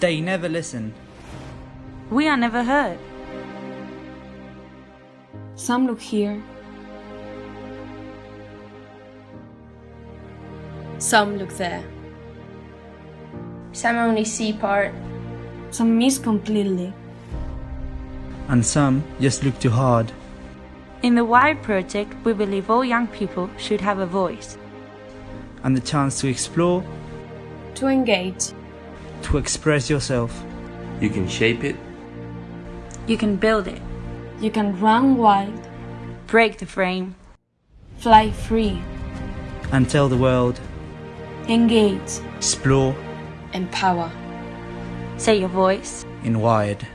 They never listen. We are never heard. Some look here, Some look there. Some only see part. some miss completely. And some just look too hard. In the WIRE project, we believe all young people should have a voice. And the chance to explore, To engage. To express yourself. You can shape it, You can build it, You can run wild, break the frame, fly free, And tell the world, engage. explore Empower. say your voice. in Wired.